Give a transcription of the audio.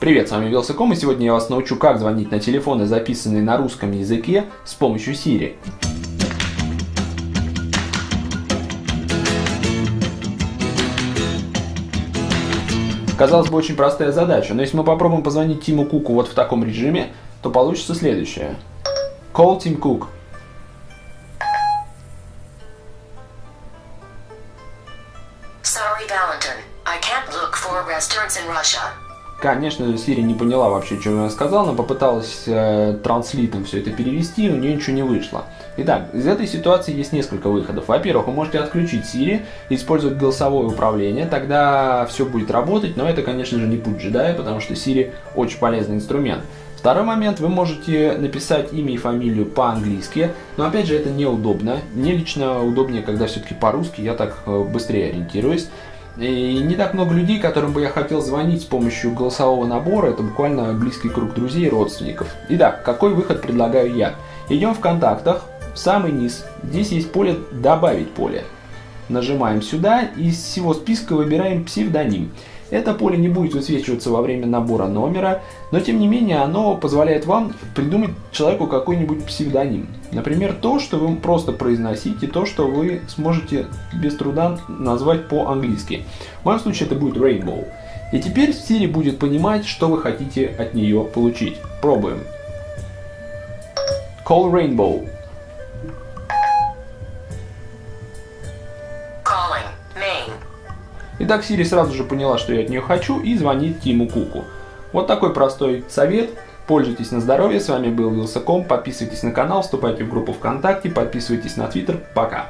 Привет, с вами Вилсаком, и сегодня я вас научу, как звонить на телефоны, записанные на русском языке, с помощью Siri. Казалось бы, очень простая задача, но если мы попробуем позвонить Тиму Куку вот в таком режиме, то получится следующее. Call Tim Cook. Sorry, Valentin. I can't look for restaurants in Russia. Конечно Siri не поняла вообще, что я сказал, но попыталась э, транслитом все это перевести, и у нее ничего не вышло. Итак, из этой ситуации есть несколько выходов. Во-первых, вы можете отключить Siri использовать голосовое управление, тогда все будет работать, но это, конечно же, не путь джедая, потому что Siri очень полезный инструмент. Второй момент, вы можете написать имя и фамилию по-английски, но опять же это неудобно. Мне лично удобнее, когда все-таки по-русски, я так э, быстрее ориентируюсь. И не так много людей, которым бы я хотел звонить с помощью голосового набора, это буквально близкий круг друзей и родственников. Итак, какой выход предлагаю я? Идем в контактах, в самый низ, здесь есть поле «Добавить поле». Нажимаем сюда и из всего списка выбираем псевдоним. Это поле не будет высвечиваться во время набора номера, но тем не менее оно позволяет вам придумать человеку какой-нибудь псевдоним. Например, то, что вы просто произносите, то, что вы сможете без труда назвать по-английски. В моем случае это будет Rainbow. И теперь Siri будет понимать, что вы хотите от нее получить. Пробуем. Call Rainbow. Итак, Siri сразу же поняла, что я от нее хочу и звонит Тиму Куку. Вот такой простой совет. Пользуйтесь на здоровье. С вами был Вилсаком. Подписывайтесь на канал, вступайте в группу ВКонтакте, подписывайтесь на Твиттер. Пока.